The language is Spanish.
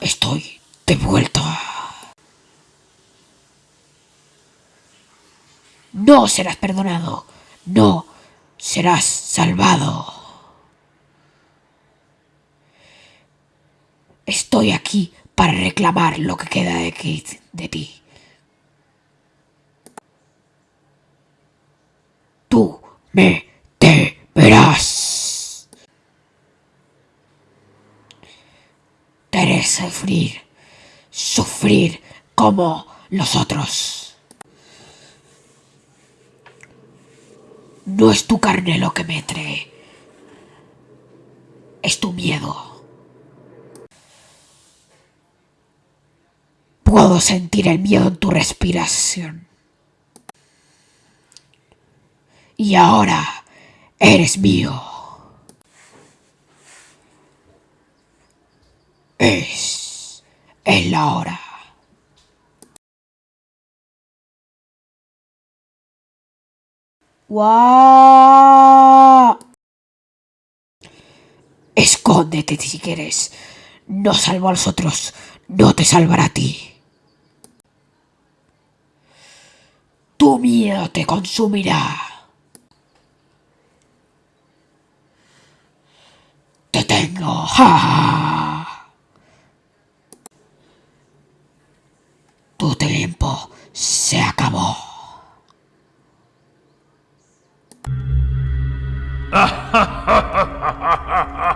Estoy de vuelta. No serás perdonado. No serás salvado. Estoy aquí para reclamar lo que queda de, Kate- de ti. Me te verás. Te haré sufrir, sufrir como los otros. No es tu carne lo que me trae, es tu miedo. Puedo sentir el miedo en tu respiración. Y ahora eres mío. Es, la hora. Escóndete si quieres. No salvo a los otros, no te salvará a ti. Tu miedo te consumirá. ¡Te tengo! ¡Ja! Tu tiempo se acabó.